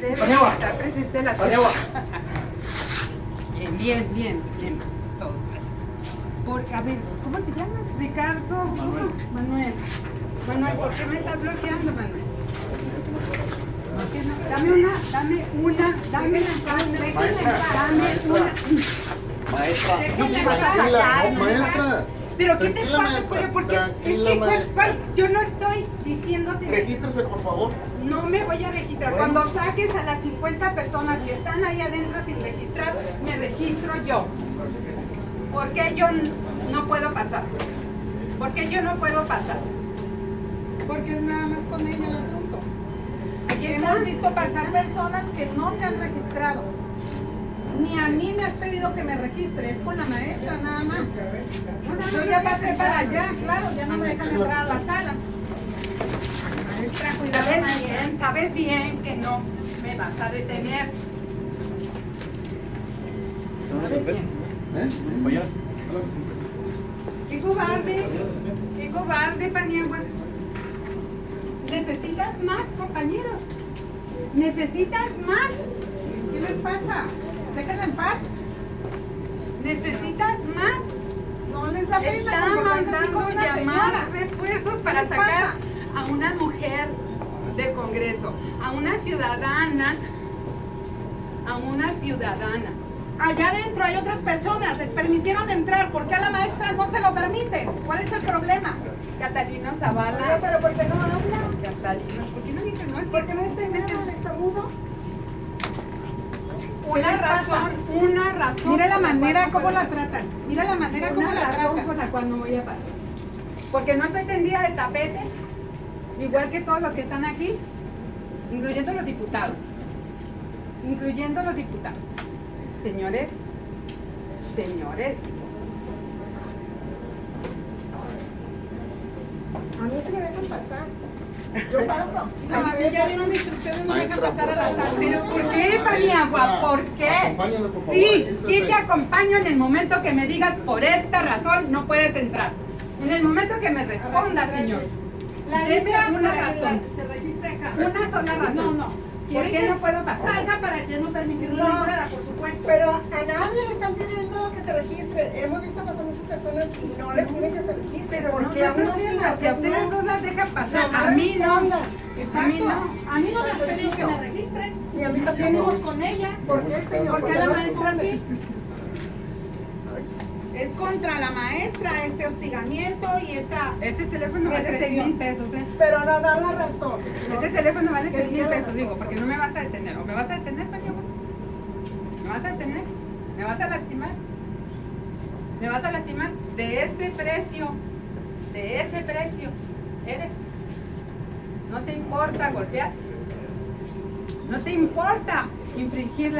debe Paniagua. estar presente la Paniagua. Bien, bien, bien, bien. Todos. Porque, a ver, ¿cómo te llamas? Ricardo. Manuel. Manuel. Manuel, ¿por qué me estás bloqueando, Manuel? ¿Por qué no? Dame una, dame una, dame una, Maestra, dame maestra. una. Maestra, tranquila, pasar, maestra. Pero ¿qué te pasa, maestra, Julio? Porque es que, ¿cuál- cuál? yo no estoy Regístrese, por favor. no me voy a registrar. Bueno. Cuando saques a las 50 personas que están ahí adentro sin registrar, me registro yo. ¿Por qué yo no puedo pasar? ¿Por qué yo no puedo pasar? Porque es nada más con ella el asunto. Aquí Hemos está. visto pasar personas que no se han registrado. Ni a mí me has pedido que me registre, es con la maestra nada más. Yo ya pasé para allá, claro, ya no me dejan entrar a la sala. Maestra, cuidado. Sabes maestra. bien, sabes bien que no me vas a detener. Bien. ¿Eh? Compañeras. ¡Qué cobarde! ¡Qué cobarde, Paniagua! Necesitas más, compañeros. Necesitas más. ¿Qué les pasa? Déjenla en paz. Necesitas más. No les da pena Está comportarse así con mandando una llamar refuerzos ¿Qué para sacar pasa? a una mujer de Congreso, a una ciudadana, a una ciudadana. Allá adentro hay otras personas, les permitieron entrar. ¿Por qué a la maestra no se lo permite? ¿Cuál es el problema? Catalino Zavala. pero ¿por qué no habla? Catalino, ¿por qué no dices no? Es ¿Por qué no en nada? ¿Está mudo? ¿Qué una razón, una razón. Mira la manera cómo puedo la tratan. Mira la manera cómo Una la razón por tratan. la cual no voy a pasar. Porque no estoy tendida de tapete, igual que todos los que están aquí, incluyendo los diputados. Incluyendo los diputados. Señores, señores, A mí se me dejan pasar. Yo paso. No, a mí ya dieron instrucciones, no me dejan pasar a la sala. pero ¿por qué, Paniagua? ¿Por qué? Acompáñame, por favor. Sí, sí te acompaño en el momento que me digas por esta razón no puedes entrar. En el momento que me responda, señor. La lista una para que razón. la- se registre acá. Una sola razón. No, no. ¿Por ¿Quieren qué que no puedo pasar? Salga para ya no permitirle No. la entrada, por supuesto. Pero a nadie le están pidiendo que se registre. Hemos visto pasar muchas personas y no les piden que se registre. Pero no porque a hay unos sí, a a ustedes no. no las dejan pasar, No, a mí no. Exacto. A mí no. A no han pedido que me registre. Ni a mí también. Venimos con ella. ¿Por qué, señor? ¿Por qué Porque la no maestra sí? Es contra la maestra este hostigamiento y esta... Este teléfono vale Represión. 6 mil pesos, ¿eh? Pero no dan la razón. Este teléfono vale Que 6 mil pesos, razón. digo, porque no me vas a detener. ¿O me vas a detener, Paniagua? ¿Me vas a detener? ¿Me vas a lastimar? ¿Me vas a lastimar? De ese precio, de ese precio, eres. No te importa golpear. No te importa infringir la